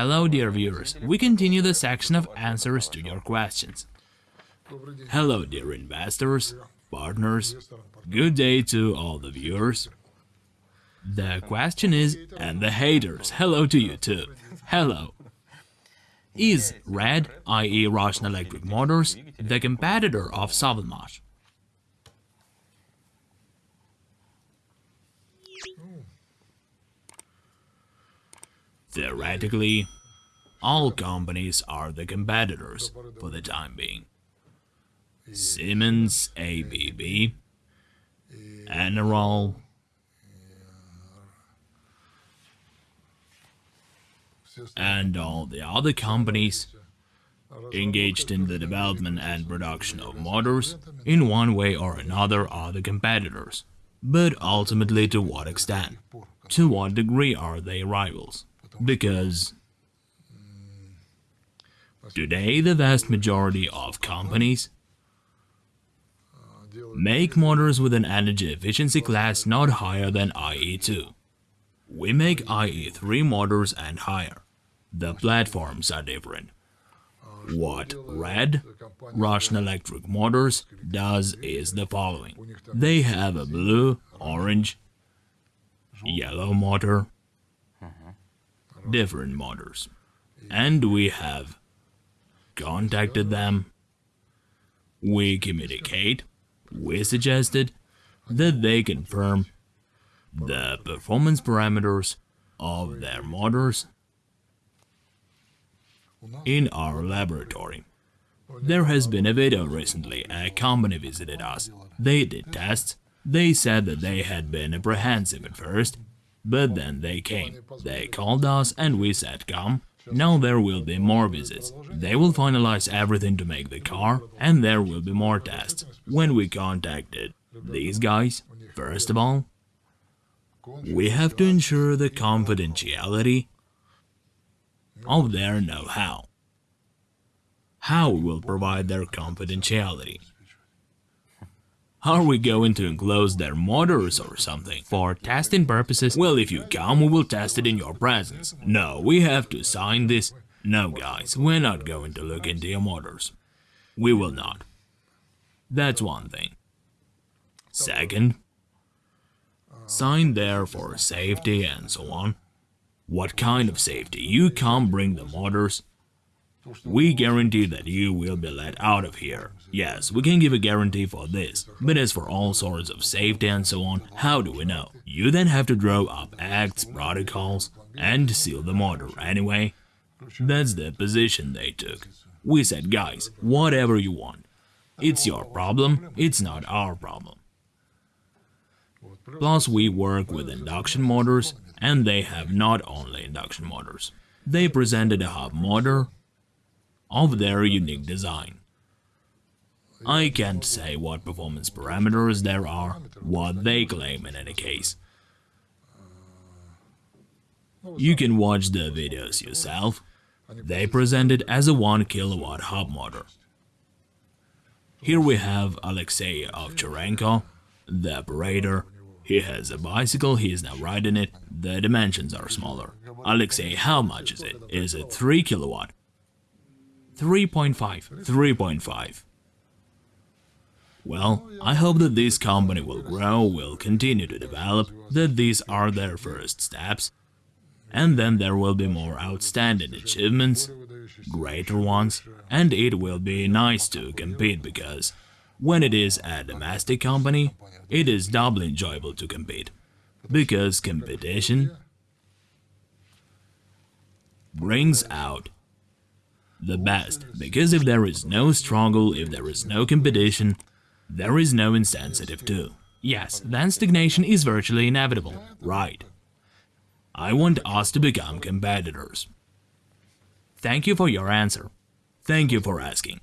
Hello, dear viewers. We continue the section of answers to your questions. Hello, dear investors, partners. Good day to all the viewers. The question is, and the haters. Hello to you too. Hello. Is Red, i.e. Russian Electric Motors, the competitor of Sovelmash? Theoretically, all companies are the competitors for the time being. Siemens, ABB, Enerol, and all the other companies engaged in the development and production of motors in one way or another are the competitors. But ultimately to what extent? To what degree are they rivals? Because today the vast majority of companies make motors with an energy efficiency class not higher than IE2. We make IE3 motors and higher. The platforms are different. What Red, Russian Electric Motors, does is the following. They have a blue, orange, yellow motor, different motors. And we have contacted them, we communicate, we suggested that they confirm the performance parameters of their motors in our laboratory. There has been a video recently, a company visited us. They did tests, they said that they had been apprehensive at first, but then they came. They called us and we said come. Now there will be more visits. They will finalize everything to make the car and there will be more tests. When we contacted these guys, first of all, we have to ensure the confidentiality of their know-how. How we will provide their confidentiality? Are we going to enclose their motors or something? For testing purposes? Well, if you come, we will test it in your presence. No, we have to sign this. No, guys, we're not going to look into your motors. We will not. That's one thing. Second, sign there for safety and so on. What kind of safety? You can't bring the motors we guarantee that you will be let out of here. Yes, we can give a guarantee for this, but as for all sorts of safety and so on, how do we know? You then have to draw up acts, protocols, and seal the motor anyway. That's the position they took. We said, guys, whatever you want. It's your problem, it's not our problem. Plus, we work with induction motors, and they have not only induction motors. They presented a hub motor, of their unique design. I can't say what performance parameters there are, what they claim in any case. You can watch the videos yourself. They present it as a 1 kilowatt hub motor. Here we have Alexei Ovcharenko, the operator. He has a bicycle, he is now riding it, the dimensions are smaller. Alexei, how much is it? Is it 3 kilowatt? 3.5. 3.5. Well, I hope that this company will grow, will continue to develop, that these are their first steps, and then there will be more outstanding achievements, greater ones, and it will be nice to compete because when it is a domestic company, it is doubly enjoyable to compete, because competition brings out the best, because if there is no struggle, if there is no competition, there is no insensitive too. Yes, then stagnation is virtually inevitable. Right. I want us to become competitors. Thank you for your answer. Thank you for asking.